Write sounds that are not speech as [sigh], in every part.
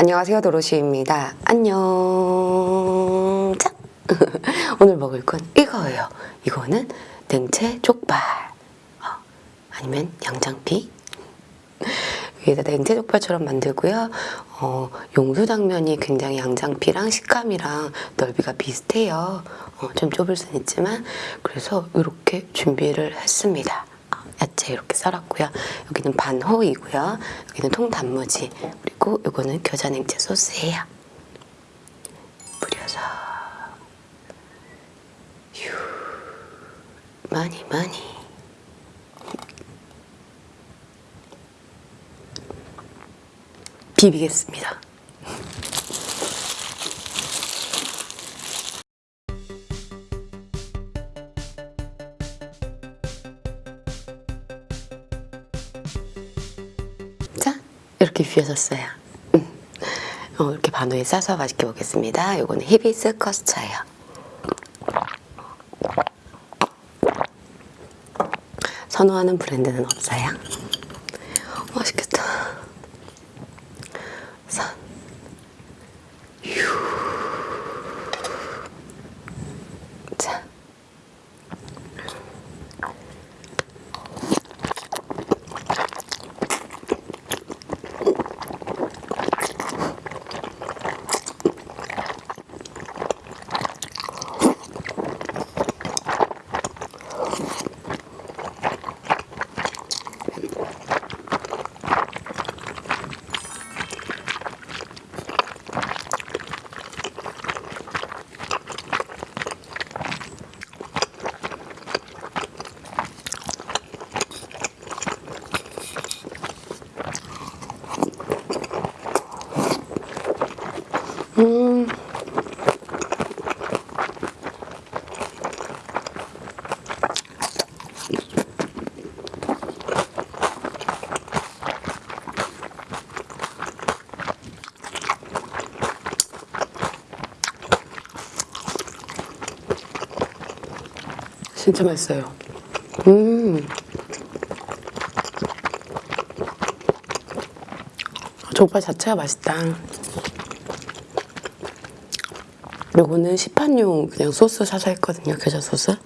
안녕하세요 도로시입니다. 안녕. 자, [laughs] 오늘 먹을 건 이거예요. 이거는 냉채 족발. 어, 아니면 양장피. 위에다 냉채 족발처럼 만들고요. 어, 용수당면이 굉장히 양장피랑 식감이랑 넓이가 비슷해요. 어, 좀 좁을 순 있지만 그래서 이렇게 준비를 했습니다. 어, 야채 이렇게 썰었고요. 여기는 반호이고요. 여기는 통단무지 그리고 이거는 겨자냉채 소스예요. 뿌려서 휴 많이 많이 비비겠습니다. 이렇게 비벼졌어요. 음. 어, 이렇게 반우에 싸서 맛있게 먹겠습니다. 이거는 히비스 커스처예요. 선호하는 브랜드는 없어요. 맛있겠다. 선. 휴. 자. 음. 진짜 맛있어요. 음. 족발 자체가 맛있다. 요거는 시판용 그냥 소스 사서 했거든요. 겨자 소스.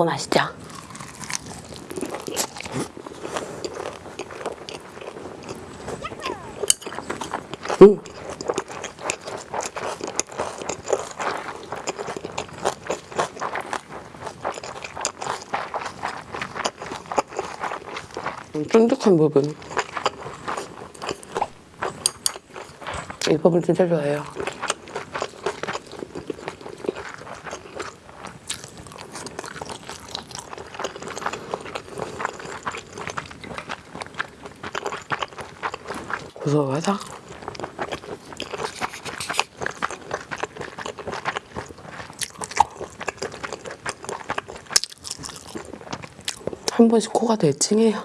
이거 맛있죠? 음. 음, 쫀득한 부분. 이 부분 진짜 좋아해요. 고소하다. 한 번씩 코가 찡해요.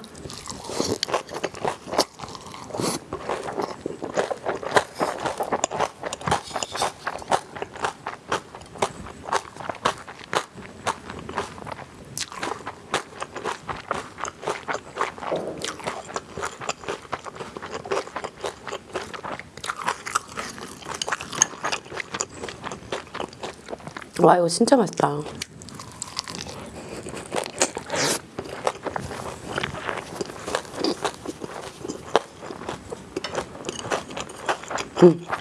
와 이거 진짜 맛있다 음.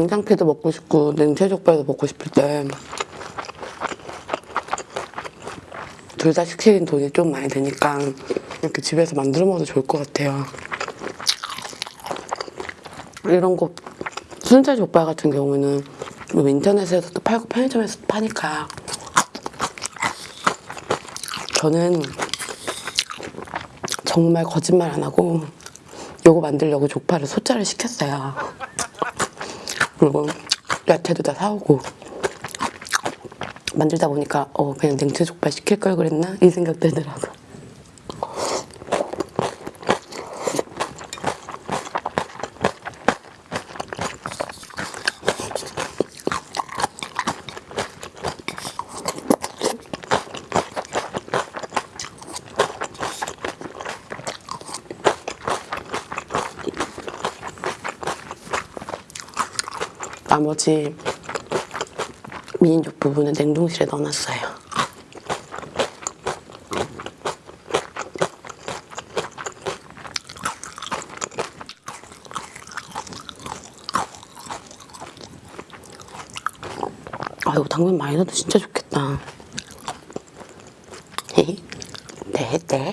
양장피도 먹고 싶고 냉채족발도 먹고 싶을 때 둘 다 시키는 돈이 좀 많이 드니까 이렇게 집에서 만들어 먹어도 좋을 것 같아요. 이런 거 순살 족발 같은 경우는 뭐 인터넷에서도 팔고 편의점에서도 파니까 저는 정말 거짓말 안 하고 요거 만들려고 족발을 소짜를 시켰어요. 그리고 야채도 다 사오고 만들다 보니까 어 그냥 냉채 족발 시킬 걸 그랬나 이 생각 들더라고. 나머지 미인족 부분은 냉동실에 넣어놨어요. 아 이거 당면 많이 넣어도 진짜 좋겠다. [laughs] 네, 네.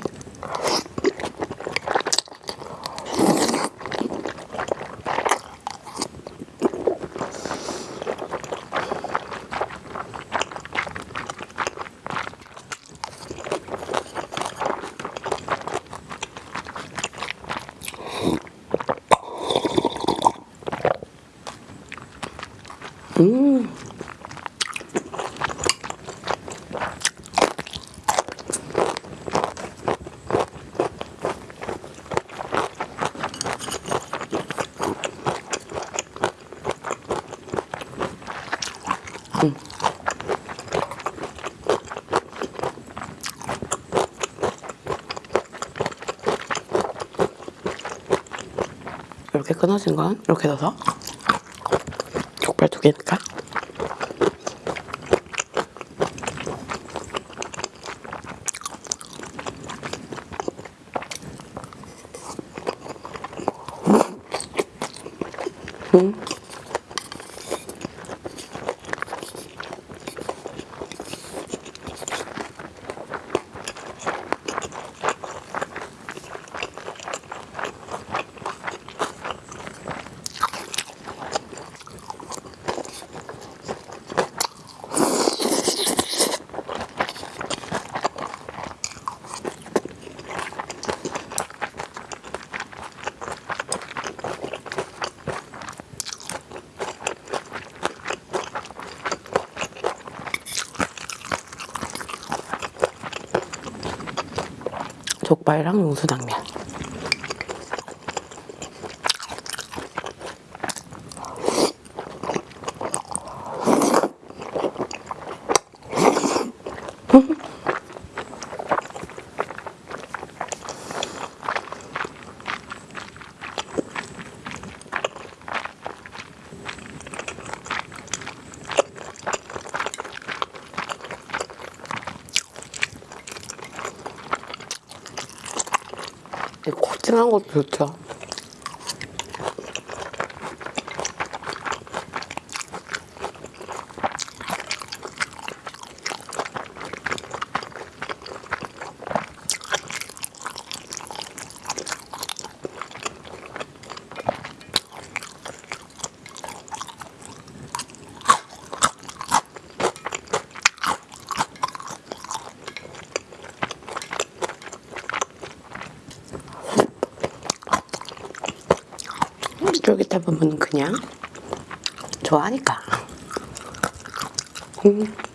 이렇게 끊어진 건 이렇게 넣어서? 족발 두 개니까? 음. 족발이랑 용수당면 이 코팅한 것도 좋죠. 쫄깃한 부분은 그냥 좋아하니까. 음. 음.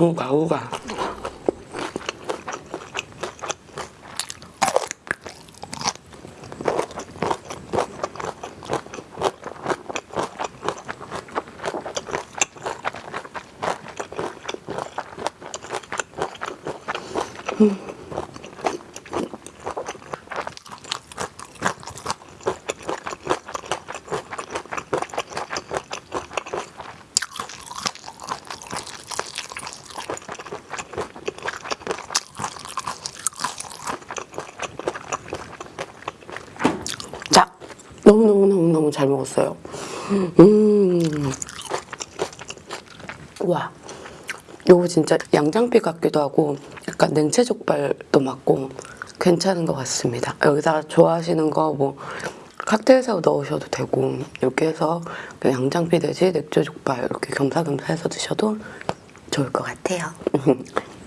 우가 우가. 자, 너무너무너무너무 잘 먹었어요. 음. 와. 요거 진짜 양장피 같기도 하고 약간 냉채 족발도 맞고 괜찮은 것 같습니다. 여기다가 좋아하시는 거 뭐 칵테일 새우 넣으셔도 되고 이렇게 해서 양장피 대신 냉채 족발 이렇게 겸사겸사 해서 드셔도 좋을 것 같아요. [laughs]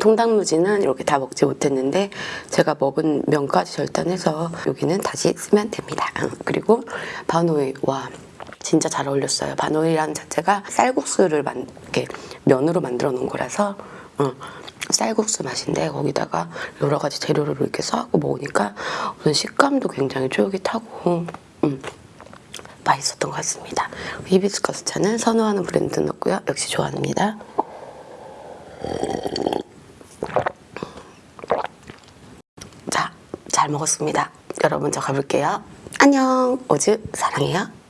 통닭무지는 이렇게 다 먹지 못했는데 제가 먹은 면까지 절단해서 여기는 다시 쓰면 됩니다. 그리고 바노이 와 진짜 잘 어울렸어요. 바노이라는 자체가 쌀국수를 만, 이렇게 면으로 만들어 놓은 거라서 어, 쌀국수 맛인데 거기다가 여러 가지 재료를 이렇게 써갖고 먹으니까 우선 식감도 굉장히 쫄깃하고 음, 맛있었던 것 같습니다. 히비스커스 차는 선호하는 브랜드였고요. 역시 좋아합니다. 자, 잘 먹었습니다. 여러분 저 가볼게요. 안녕. 오즈 사랑해요.